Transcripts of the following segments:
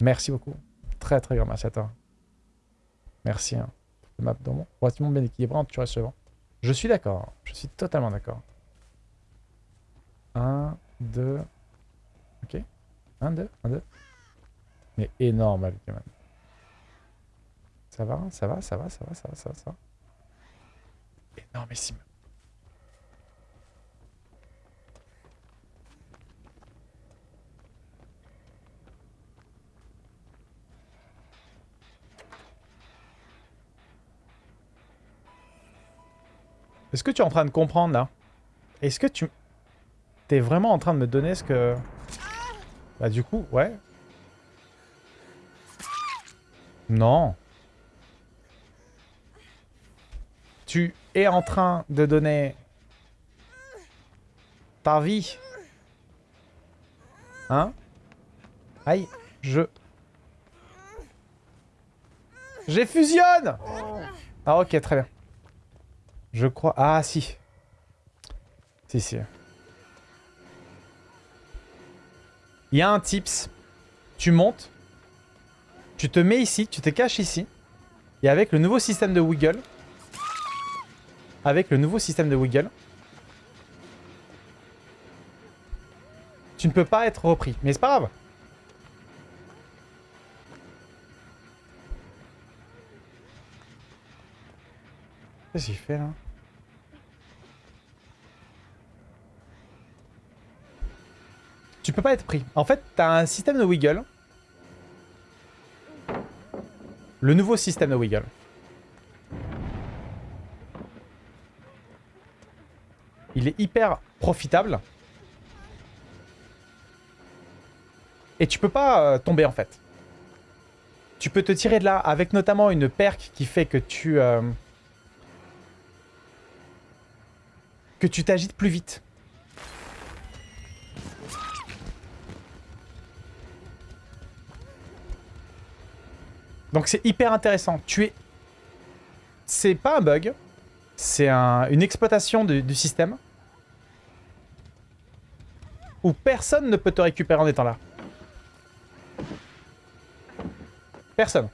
Merci beaucoup. Très très grand merci à toi. Merci. Hein. Le map dans mon relativement bien équilibré, tu restes vent. Je suis d'accord. Je suis totalement d'accord. 1, 2. Ok. 1, 2, 1, 2. Mais énorme avec même. Ça va, ça va, ça va, ça va, ça va, ça va, ça va. Énormissime. Est-ce que tu es en train de comprendre, là? Est-ce que tu... T'es vraiment en train de me donner ce que... Bah du coup, ouais. Non. Tu es en train de donner... Ta vie. Hein? Aïe, je... J'ai fusionne Ah ok, très bien. Je crois... Ah, si. Si, si. Il y a un tips. Tu montes. Tu te mets ici. Tu te caches ici. Et avec le nouveau système de wiggle... Avec le nouveau système de wiggle... Tu ne peux pas être repris. Mais c'est pas grave. Qu'est-ce qu'il fait là Tu peux pas être pris. En fait, t'as un système de wiggle. Le nouveau système de wiggle. Il est hyper profitable. Et tu peux pas euh, tomber en fait. Tu peux te tirer de là avec notamment une perque qui fait que tu... Euh, que tu t'agites plus vite. Donc c'est hyper intéressant. Tu es... C'est pas un bug. C'est une exploitation du système. Où personne ne peut te récupérer en étant là. Personne.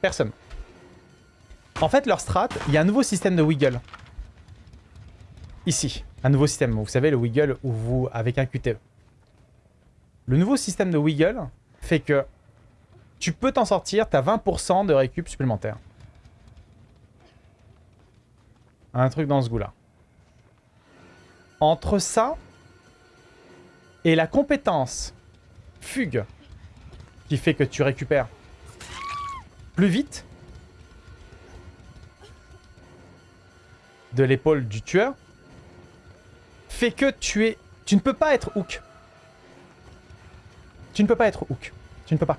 Personne. En fait, leur strat, il y a un nouveau système de wiggle. Ici, un nouveau système. Vous savez, le wiggle où vous, avec un QTE. Le nouveau système de wiggle fait que tu peux t'en sortir, tu as 20% de récup supplémentaire. Un truc dans ce goût-là. Entre ça et la compétence fugue qui fait que tu récupères plus vite, l'épaule du tueur fait que tu es... Tu ne peux pas être hook. Tu ne peux pas être hook. Tu ne peux pas.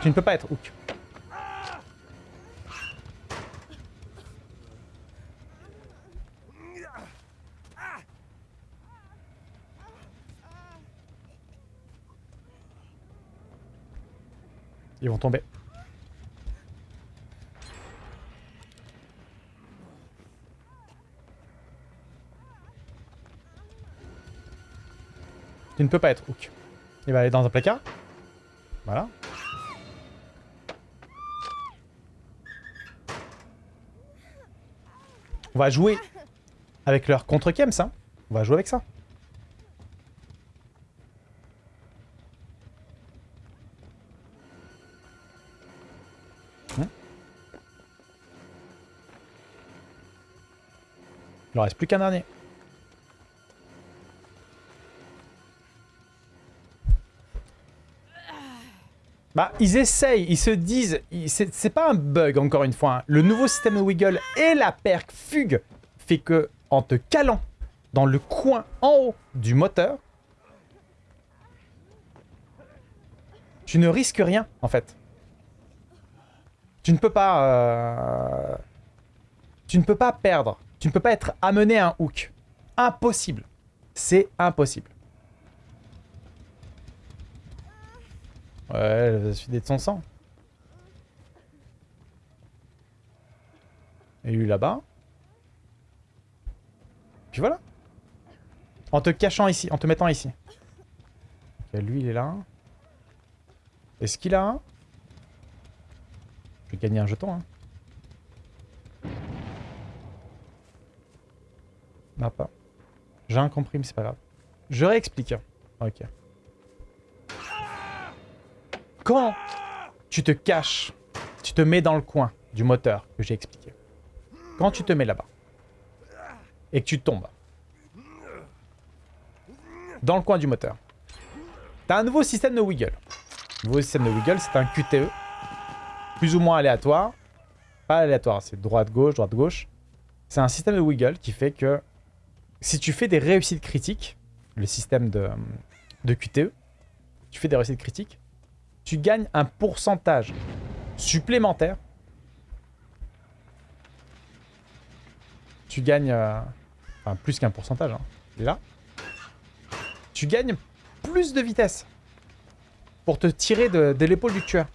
Tu ne peux pas être hook. Ils vont tomber. Tu ne peux pas être hook. Il va aller dans un placard. Voilà. On va jouer avec leur contre-kems, hein. On va jouer avec ça. Il en reste plus qu'un dernier. Bah, ils essayent, ils se disent... C'est pas un bug, encore une fois. Hein. Le nouveau système de wiggle et la perque fugue fait que, en te calant dans le coin en haut du moteur, tu ne risques rien, en fait. Tu ne peux pas... Euh, tu ne peux pas perdre tu ne peux pas être amené à un hook. Impossible. C'est impossible. Ouais, se vider de son sang. Et lui là-bas. Puis voilà. En te cachant ici, en te mettant ici. Lui il est là. Est-ce qu'il a un? Je vais gagner un jeton. Hein. Non, pas. J'ai un compris, mais c'est pas grave. Je réexplique. Ok. Quand tu te caches, tu te mets dans le coin du moteur que j'ai expliqué. Quand tu te mets là-bas et que tu tombes dans le coin du moteur, tu as un nouveau système de wiggle. Le nouveau système de wiggle, c'est un QTE plus ou moins aléatoire. Pas aléatoire, c'est droite-gauche, droite-gauche. C'est un système de wiggle qui fait que si tu fais des réussites critiques, le système de, QTE, tu fais des réussites critiques, tu gagnes un pourcentage supplémentaire. Tu gagnes... Euh, enfin, plus qu'un pourcentage. Hein. Là. Tu gagnes plus de vitesse. Pour te tirer de l'épaule du tueur.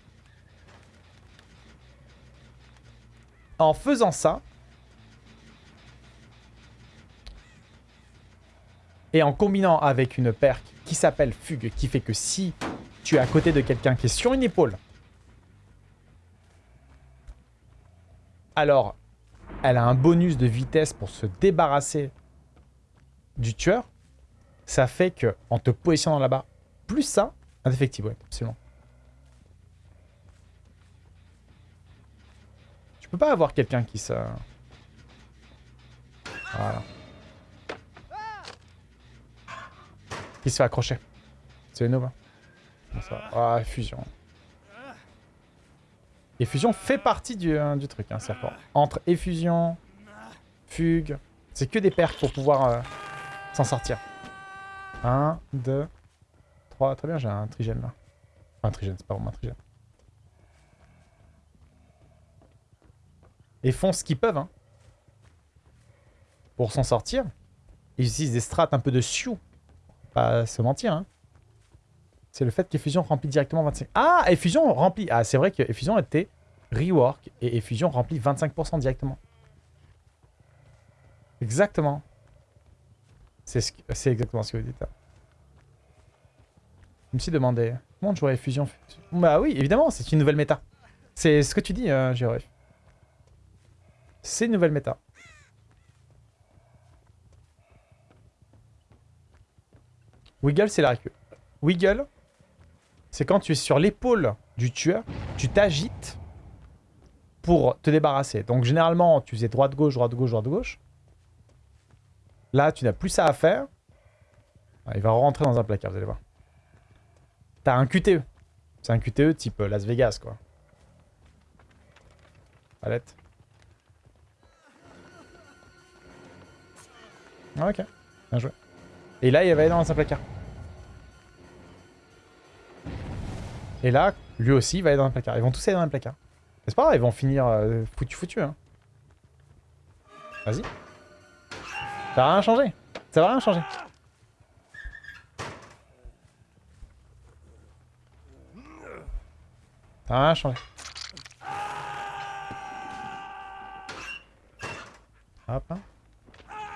En faisant ça, Et en combinant avec une perk qui s'appelle Fugue, qui fait que si tu es à côté de quelqu'un qui est sur une épaule, alors elle a un bonus de vitesse pour se débarrasser du tueur, ça fait que en te positionnant là-bas, plus ça, effectivement, ouais, absolument. Tu peux pas avoir quelqu'un qui se... Voilà. Qui se fait accrocher. C'est Nova. Ah, fusion. Effusion fait partie du, euh, du truc, hein, serpent. Entre effusion, fugue, c'est que des perks pour pouvoir euh, s'en sortir. 1, 2, 3, très bien, j'ai un trigène là. un trigène, c'est pas vraiment un trigène. Ils font ce qu'ils peuvent, hein. Pour s'en sortir. Ils utilisent des strates un peu de sioux pas se mentir. Hein. C'est le fait qu'Effusion remplit directement 25... Ah Effusion remplit... Ah, c'est vrai que Effusion était rework et Effusion remplit 25% directement. Exactement. C'est ce... exactement ce que vous dites. Là. Je me suis demandé, comment jouer Effusion Bah oui, évidemment, c'est une nouvelle méta. C'est ce que tu dis, euh, C'est une nouvelle méta. Wiggle, c'est la récup. Wiggle, c'est quand tu es sur l'épaule du tueur, tu t'agites pour te débarrasser. Donc généralement, tu faisais droite-gauche, droite-gauche, droite-gauche. Là, tu n'as plus ça à faire. Ah, il va rentrer dans un placard, vous allez voir. T'as un QTE. C'est un QTE type Las Vegas, quoi. Palette. Ah, ok, bien joué. Et là, il va aller dans un placard. Et là, lui aussi, il va aller dans un placard. Ils vont tous aller dans un placard. C'est pas grave, ils vont finir euh, foutu foutu. Hein. Vas-y. Ça va rien changer. Ça va rien changer. Ça va rien changer. Hop. Hein.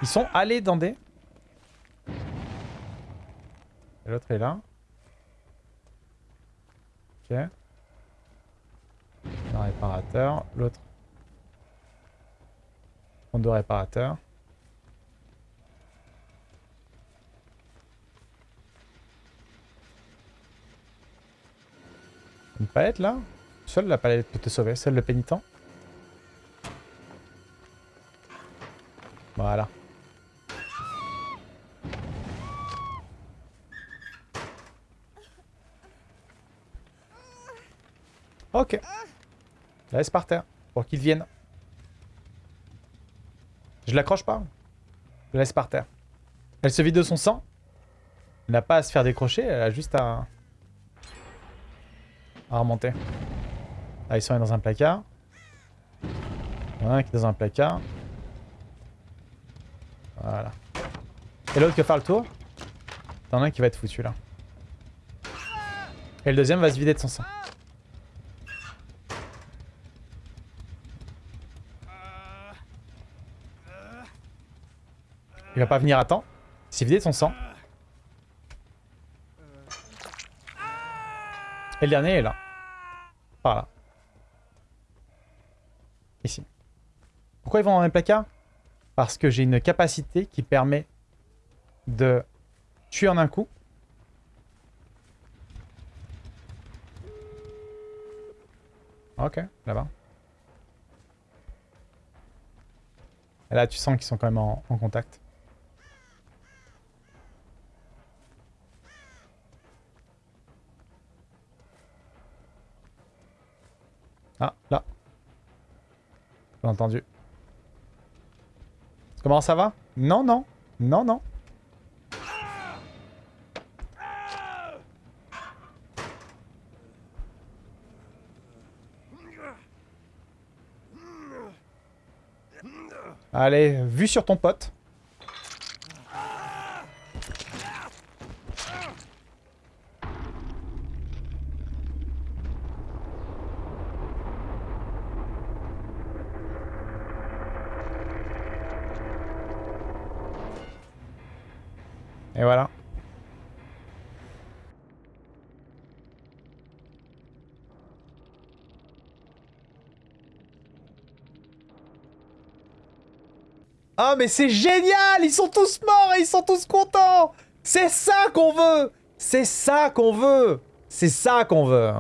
Ils sont allés dans des... L'autre est là. Ok. Un réparateur. L'autre. On deux réparateurs. Une palette là? Seule la palette peut te sauver, seul le pénitent. Voilà. Ok. La laisse par terre. Pour qu'il vienne. Je l'accroche pas. Je la laisse par terre. Elle se vide de son sang. Elle n'a pas à se faire décrocher. Elle a juste à... À remonter. Ah, ils sont dans un placard. Il y en a un qui est dans un placard. Voilà. Et l'autre qui va faire le tour? T'en as un qui va être foutu là. Et le deuxième va se vider de son sang. Il va pas venir à temps. Il s'est vidé son sang. Et le dernier est là. Par là. Ici. Pourquoi ils vont dans les placards? Parce que j'ai une capacité qui permet de tuer en un coup. Ok, là-bas. Là, tu sens qu'ils sont quand même en contact. Ah, là. J'ai entendu. Comment ça va? Non, non. Non, non. Allez, vue sur ton pote. Et voilà. Ah mais c'est génial! Ils sont tous morts et ils sont tous contents! C'est ça qu'on veut! C'est ça qu'on veut! C'est ça qu'on veut